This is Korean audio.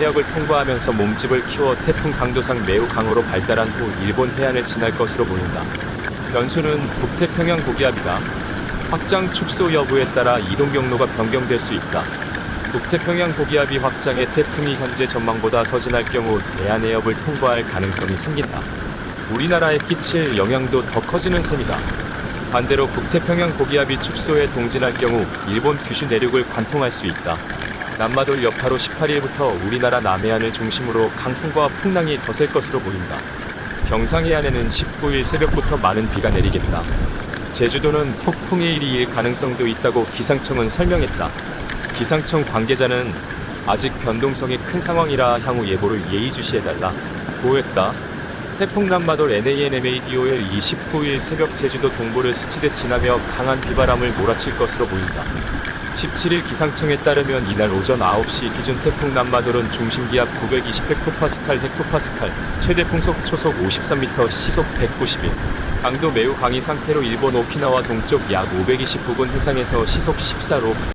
해역을 통과하면서 몸집을 키워 태풍 강도상 매우 강으로 발달한 후 일본 해안을 지날 것으로 보인다. 변수는 북태평양 고기압이다. 확장 축소 여부에 따라 이동 경로가 변경될 수 있다. 북태평양 고기압이 확장해 태풍이 현재 전망보다 서진할 경우 대한해협을 통과할 가능성이 생긴다. 우리나라에 끼칠 영향도 더 커지는 셈이다. 반대로 북태평양 고기압이 축소해 동진할 경우 일본 규슈 내륙을 관통할 수 있다. 남마돌 여파로 18일부터 우리나라 남해안을 중심으로 강풍과 풍랑이 거셀 것으로 보인다. 경상 해안에는 19일 새벽부터 많은 비가 내리겠다. 제주도는 폭풍의 일이 일 가능성도 있다고 기상청은 설명했다. 기상청 관계자는 아직 변동성이 큰 상황이라 향후 예보를 예의주시해달라 고했다. 태풍 남마돌 NANMADOL 29일 새벽 제주도 동부를 스치듯 지나며 강한 비바람을 몰아칠 것으로 보인다. 17일 기상청에 따르면 이날 오전 9시 기준 태풍 남마돌은 중심기압 920 헥토파스칼 헥토파스칼, 최대 풍속 초속 53m, 시속 191, 강도 매우 강의 상태로 일본 오키나와 동쪽 약 520 부근 해상에서 시속 14로